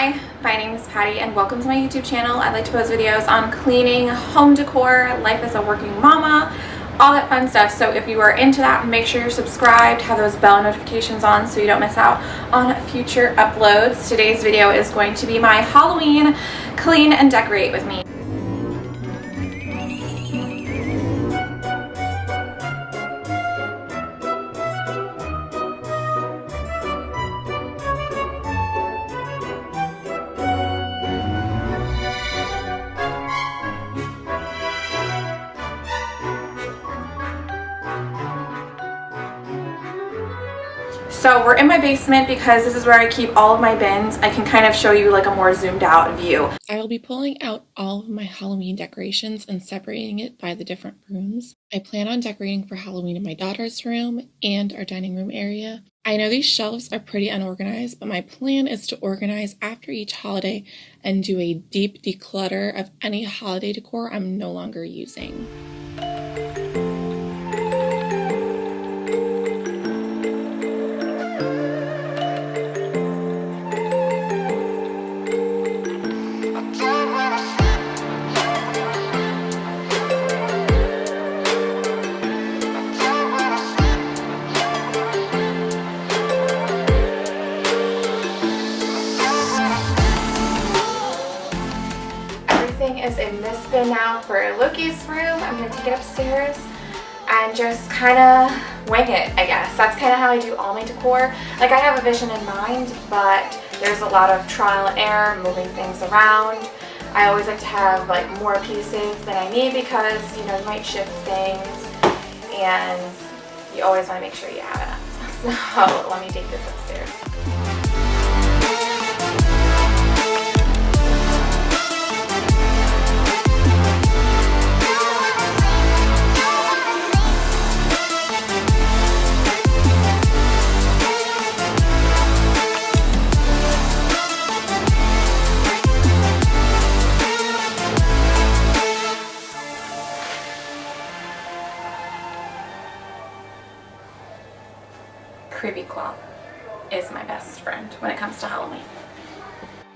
Hi, my name is Patty and welcome to my YouTube channel. I like to post videos on cleaning, home decor, life as a working mama, all that fun stuff. So if you are into that, make sure you're subscribed, have those bell notifications on so you don't miss out on future uploads. Today's video is going to be my Halloween clean and decorate with me. So we're in my basement because this is where I keep all of my bins. I can kind of show you like a more zoomed out view. I will be pulling out all of my Halloween decorations and separating it by the different rooms. I plan on decorating for Halloween in my daughter's room and our dining room area. I know these shelves are pretty unorganized, but my plan is to organize after each holiday and do a deep declutter of any holiday decor I'm no longer using. Is in this bin now for Loki's room. I'm going to take it upstairs and just kind of wing it, I guess. That's kind of how I do all my decor. Like I have a vision in mind, but there's a lot of trial and error, moving things around. I always like to have like more pieces than I need because, you know, you might shift things and you always want to make sure you have enough. So let me take this upstairs.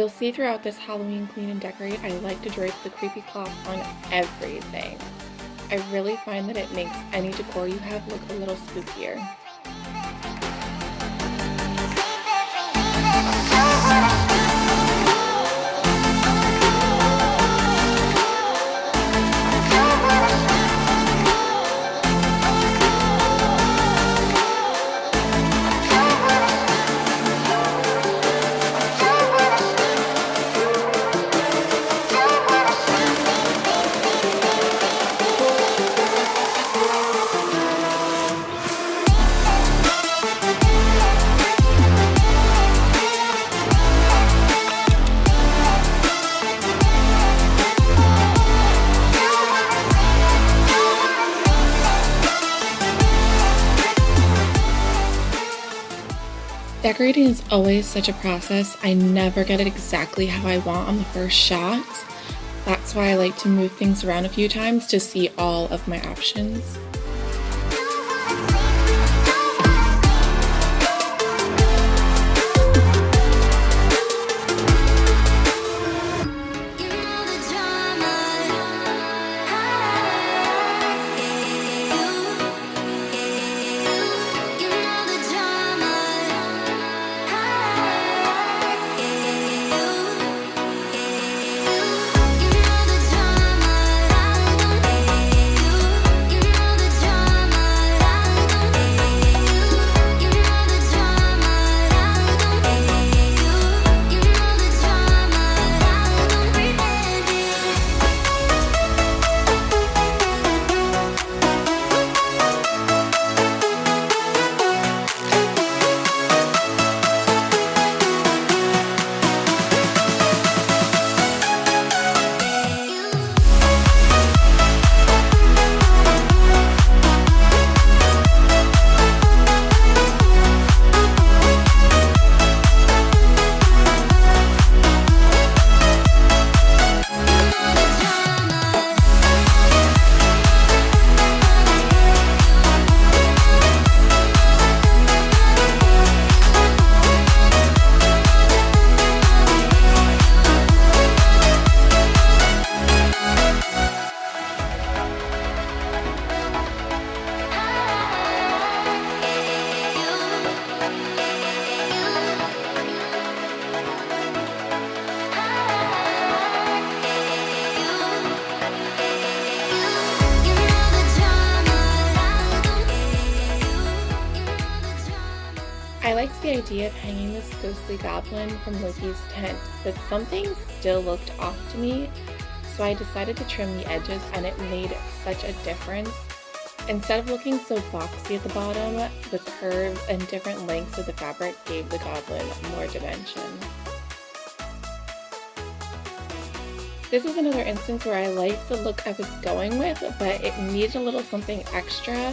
You'll see throughout this Halloween clean and decorate, I like to drape the creepy cloth on everything. I really find that it makes any decor you have look a little spookier. Decorating is always such a process. I never get it exactly how I want on the first shot. That's why I like to move things around a few times to see all of my options. Idea of hanging this ghostly goblin from Loki's tent, but something still looked off to me, so I decided to trim the edges and it made such a difference. Instead of looking so boxy at the bottom, the curves and different lengths of the fabric gave the goblin more dimension. This is another instance where I liked the look I was going with, but it needed a little something extra,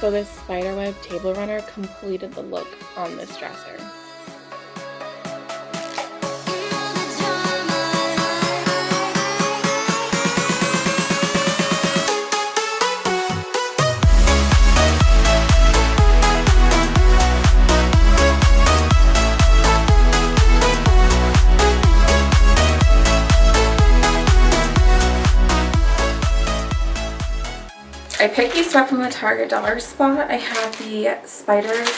so this spiderweb table runner completed the look on this dresser. Picked these up from the Target dollar spot. I have the spiders.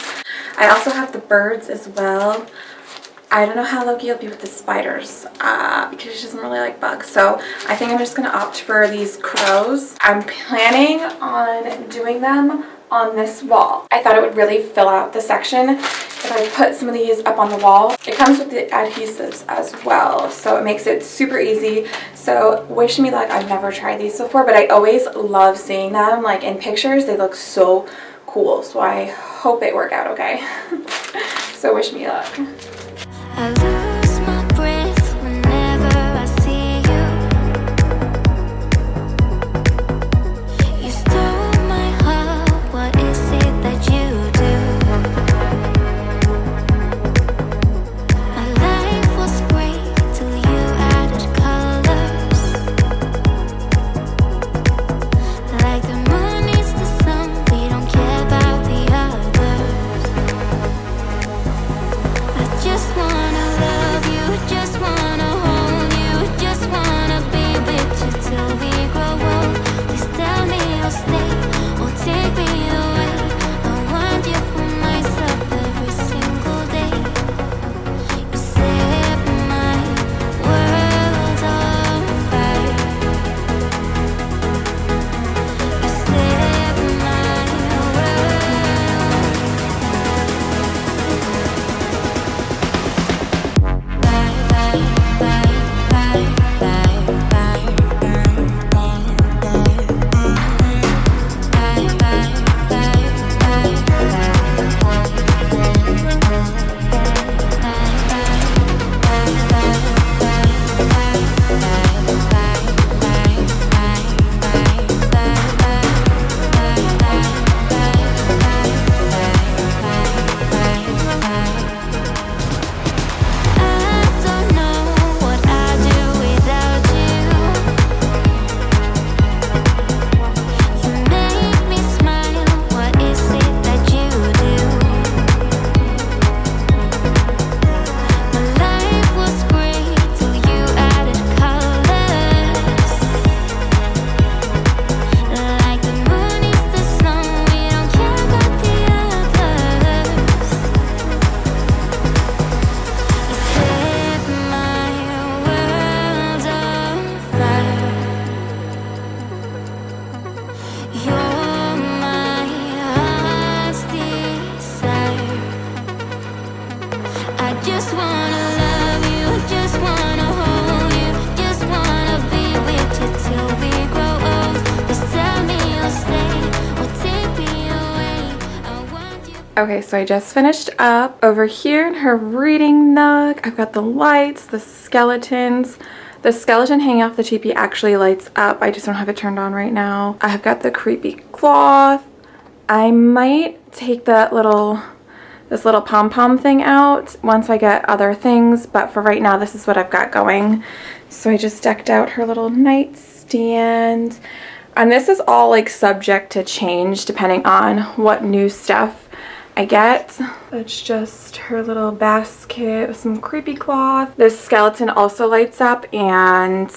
I also have the birds as well. I don't know how Loki will be with the spiders uh, because she doesn't really like bugs. So I think I'm just going to opt for these crows. I'm planning on doing them on this wall. I thought it would really fill out the section if I put some of these up on the wall. It comes with the adhesives as well, so it makes it super easy. So wish me luck. I've never tried these before, but I always love seeing them. Like in pictures, they look so cool. So I hope they work out okay. so wish me luck. Okay, so I just finished up over here in her reading nook. I've got the lights, the skeletons. The skeleton hanging off the teepee actually lights up. I just don't have it turned on right now. I have got the creepy cloth. I might take that little, this little pom-pom thing out once I get other things, but for right now, this is what I've got going. So I just decked out her little nightstand. And this is all like subject to change depending on what new stuff I get. It's just her little basket with some creepy cloth. This skeleton also lights up and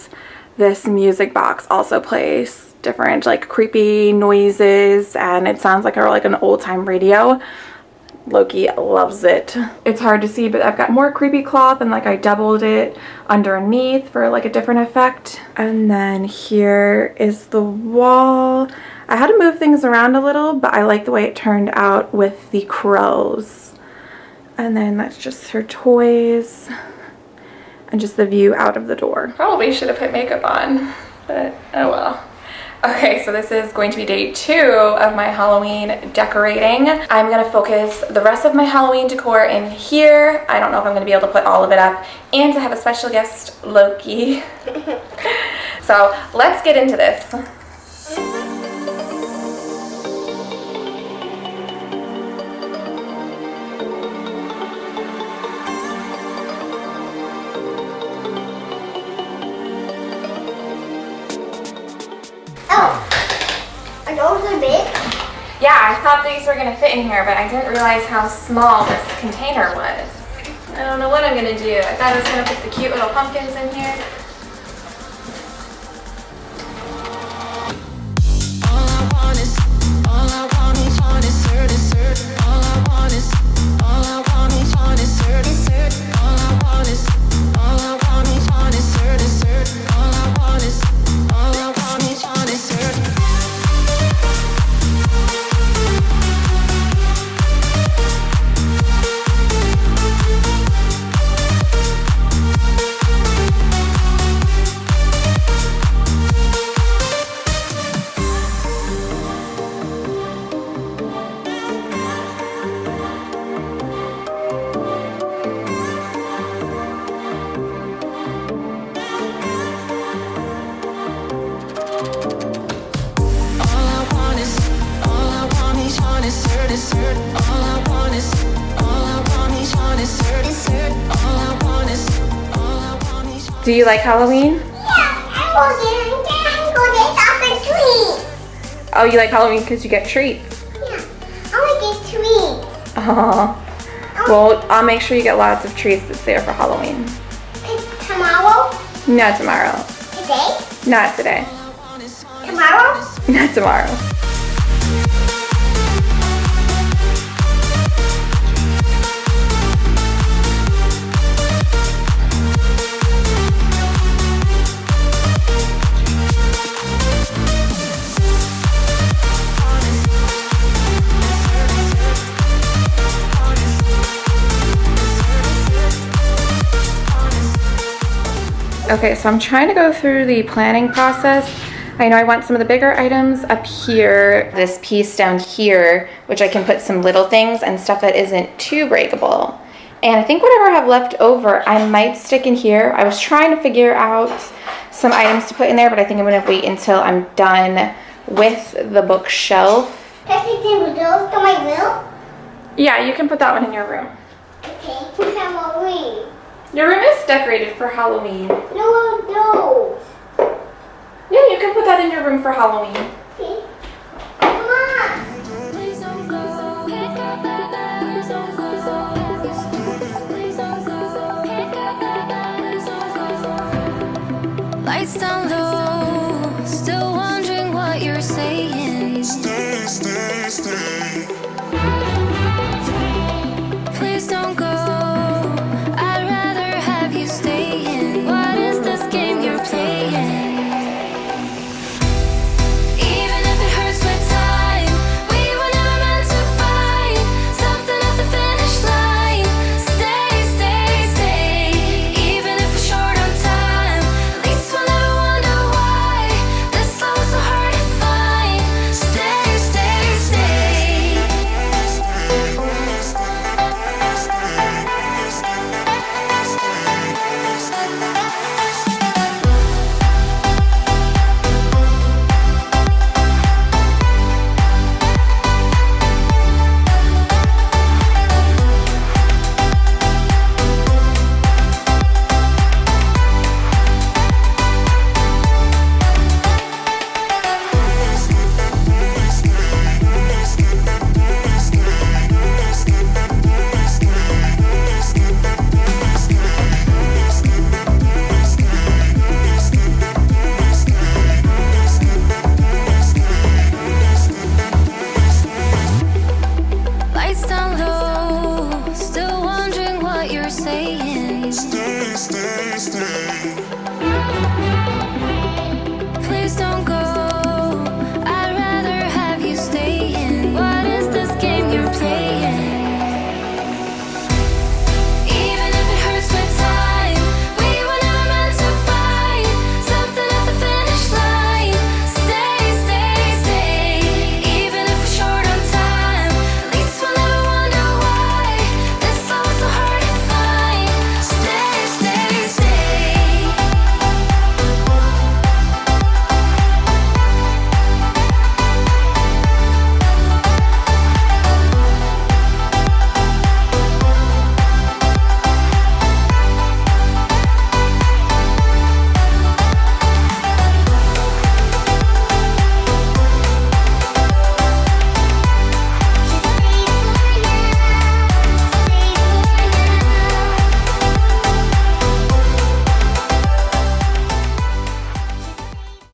this music box also plays different like creepy noises and it sounds like a, like an old time radio. Loki loves it. It's hard to see, but I've got more creepy cloth and like I doubled it underneath for like a different effect. And then here is the wall. I had to move things around a little, but I like the way it turned out with the crows. And then that's just her toys and just the view out of the door. Probably should have put makeup on, but oh well. Okay, so this is going to be day two of my Halloween decorating. I'm gonna focus the rest of my Halloween decor in here. I don't know if I'm gonna be able to put all of it up and to have a special guest, Loki. so let's get into this. Yeah, I thought these were gonna fit in here, but I didn't realize how small this container was. I don't know what I'm gonna do. I thought I was gonna put the cute little pumpkins in here. Do you like Halloween? Yeah, I'm going will get a treats. Oh, you like Halloween because you get treats? Yeah, I want to get treats. Oh. Well, I'll make sure you get lots of treats this year for Halloween. Tomorrow? Not tomorrow. Today? Not today. Tomorrow? Not tomorrow. Okay, so I'm trying to go through the planning process. I know I want some of the bigger items up here, this piece down here, which I can put some little things and stuff that isn't too breakable. And I think whatever I have left over, I might stick in here. I was trying to figure out some items to put in there, but I think I'm gonna wait until I'm done with the bookshelf. Can I take the those to my room? Yeah, you can put that one in your room. Okay, put Halloween. Your room is decorated for Halloween. No, no. Yeah, you can put that in your room for Halloween. Okay. Come. Lights down low, still